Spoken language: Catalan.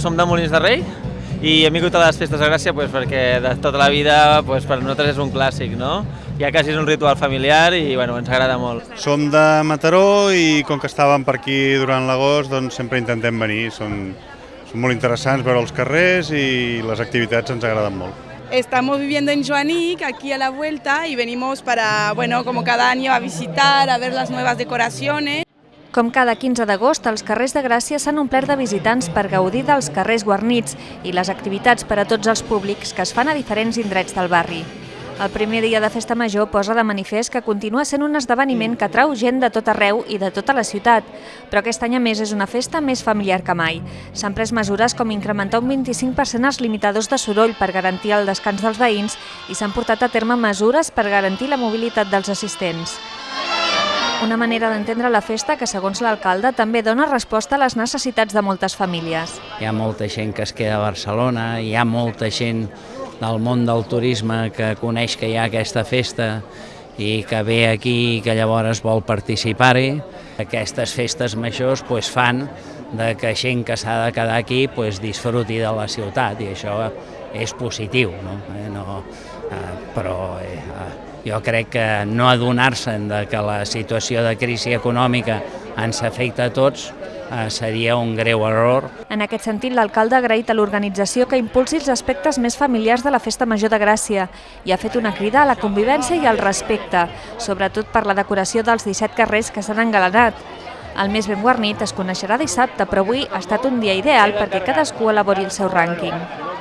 Som de Molins de Rei i hem vingut a les festes de Gràcia pues, perquè de tota la vida pues, per nosaltres és un clàssic, no? Ja quasi és un ritual familiar i bueno, ens agrada molt. Som de Mataró i com que estàvem per aquí durant l'agost, doncs sempre intentem venir. Són, són molt interessants veure els carrers i les activitats ens agraden molt. Estamos viviendo en Joanic, aquí a la vuelta, y venimos para, bueno, como cada año, a visitar, a ver las nuevas decoraciones. Com cada 15 d'agost, els carrers de Gràcia s'han omplert de visitants per gaudir dels carrers guarnits i les activitats per a tots els públics que es fan a diferents indrets del barri. El primer dia de Festa Major posa de manifest que continua sent un esdeveniment que atrau gent de tot arreu i de tota la ciutat, però aquest any a més és una festa més familiar que mai. S'han pres mesures com incrementar un 25% els limitadors de soroll per garantir el descans dels veïns i s'han portat a terme mesures per garantir la mobilitat dels assistents. Una manera d'entendre la festa que, segons l'alcalde, també dona resposta a les necessitats de moltes famílies. Hi ha molta gent que es queda a Barcelona, hi ha molta gent del món del turisme que coneix que hi ha aquesta festa i que ve aquí i que llavors vol participar-hi. Aquestes festes majors pues, fan de que gent que s'ha de quedar aquí pues, disfruti de la ciutat i això és positiu, no? Eh, no però eh, jo crec que no adonar-se'n de que la situació de crisi econòmica ens afecta a tots eh, seria un greu error. En aquest sentit, l'alcalde ha agraït a l'organització que impulsi els aspectes més familiars de la Festa Major de Gràcia i ha fet una crida a la convivència i al respecte, sobretot per la decoració dels 17 carrers que s'han engalanat. El més ben guarnit es coneixerà dissabte, però avui ha estat un dia ideal perquè cadascú elabori el seu rànquing.